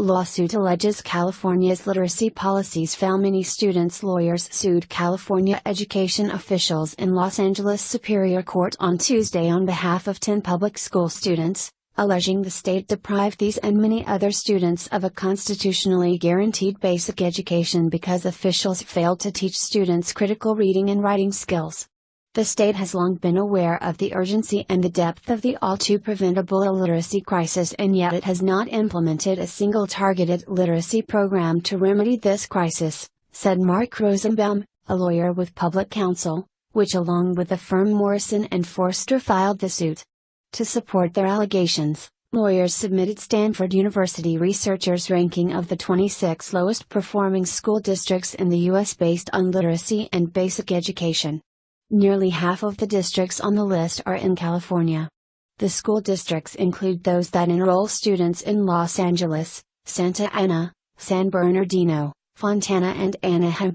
Lawsuit alleges California's literacy policies fail many students. Lawyers sued California education officials in Los Angeles Superior Court on Tuesday on behalf of 10 public school students, alleging the state deprived these and many other students of a constitutionally guaranteed basic education because officials failed to teach students critical reading and writing skills. The state has long been aware of the urgency and the depth of the all too preventable illiteracy crisis and yet it has not implemented a single targeted literacy program to remedy this crisis, said Mark Rosenbaum, a lawyer with public counsel, which along with the firm Morrison and Foerster filed the suit. To support their allegations, lawyers submitted Stanford University researchers' ranking of the 26 lowest performing school districts in the U.S. based on literacy and basic education. Nearly half of the districts on the list are in California. The school districts include those that enroll students in Los Angeles, Santa Ana, San Bernardino, Fontana, and Anaheim.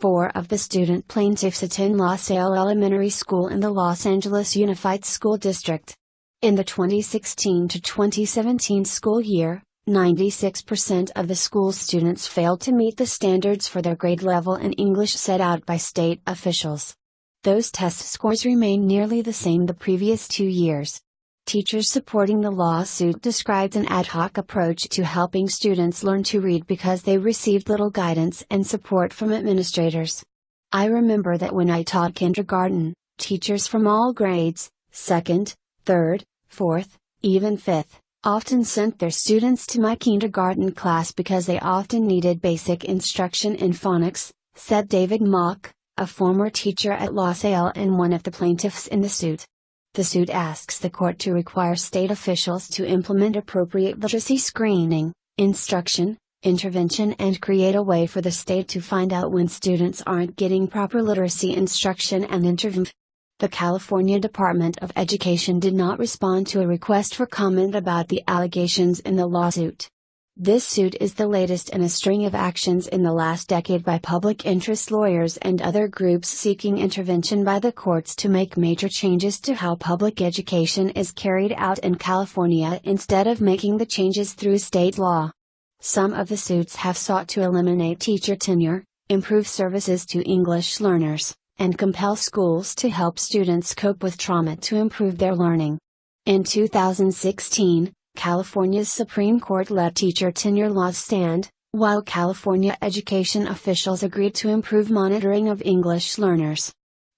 Four of the student plaintiffs attend La Salle Elementary School in the Los Angeles Unified School District. In the 2016 to 2017 school year, 96% of the school's students failed to meet the standards for their grade level in English set out by state officials. Those test scores remain nearly the same the previous two years. Teachers supporting the lawsuit described an ad hoc approach to helping students learn to read because they received little guidance and support from administrators. I remember that when I taught kindergarten, teachers from all grades, second, third, fourth, even fifth, often sent their students to my kindergarten class because they often needed basic instruction in phonics, said David Mock, a former teacher at La Salle and one of the plaintiffs in the suit. The suit asks the court to require state officials to implement appropriate literacy screening, instruction, intervention, and create a way for the state to find out when students aren't getting proper literacy instruction and intervention. The California Department of Education did not respond to a request for comment about the allegations in the lawsuit. This suit is the latest in a string of actions in the last decade by public interest lawyers and other groups seeking intervention by the courts to make major changes to how public education is carried out in California instead of making the changes through state law. Some of the suits have sought to eliminate teacher tenure, improve services to English learners, and compel schools to help students cope with trauma to improve their learning. In 2016, California's Supreme Court let teacher tenure laws stand, while California education officials agreed to improve monitoring of English learners.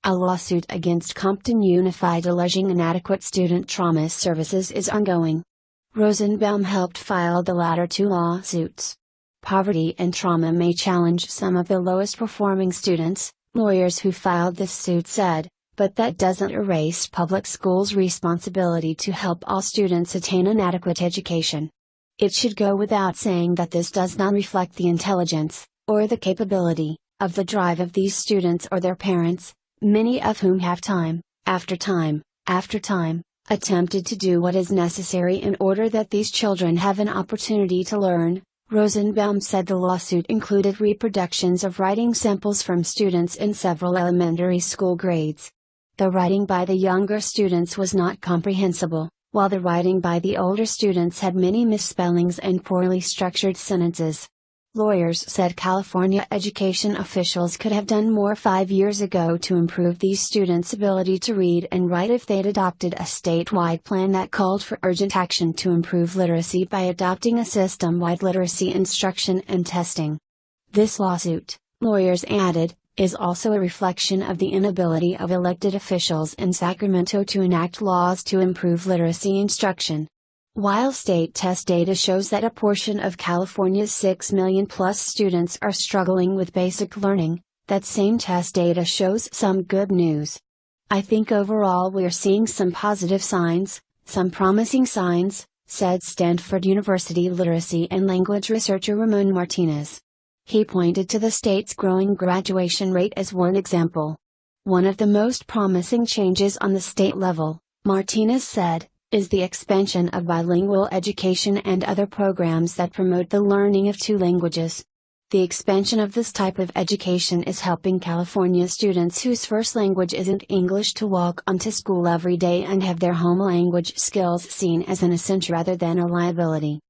A lawsuit against Compton Unified alleging inadequate student trauma services is ongoing. Rosenbaum helped file the latter two lawsuits. Poverty and trauma may challenge some of the lowest performing students, lawyers who filed this suit said, but that doesn't erase public schools' responsibility to help all students attain an adequate education. It should go without saying that this does not reflect the intelligence, or the capability, of the drive of these students or their parents, many of whom have time, after time, after time, attempted to do what is necessary in order that these children have an opportunity to learn. Rosenbaum said the lawsuit included reproductions of writing samples from students in several elementary school grades. The writing by the younger students was not comprehensible, while the writing by the older students had many misspellings and poorly structured sentences. Lawyers said California education officials could have done more five years ago to improve these students' ability to read and write if they'd adopted a statewide plan that called for urgent action to improve literacy by adopting a system wide literacy instruction and testing. This lawsuit, lawyers added, is also a reflection of the inability of elected officials in Sacramento to enact laws to improve literacy instruction. While state test data shows that a portion of California's 6 million plus students are struggling with basic learning, that same test data shows some good news. I think overall we're seeing some positive signs, some promising signs, said Stanford University literacy and language researcher Ramon Martinez. He pointed to the state's growing graduation rate as one example. One of the most promising changes on the state level, Martinez said, is the expansion of bilingual education and other programs that promote the learning of two languages. The expansion of this type of education is helping California students whose first language isn't English to walk onto school every day and have their home language skills seen as an essential rather than a liability.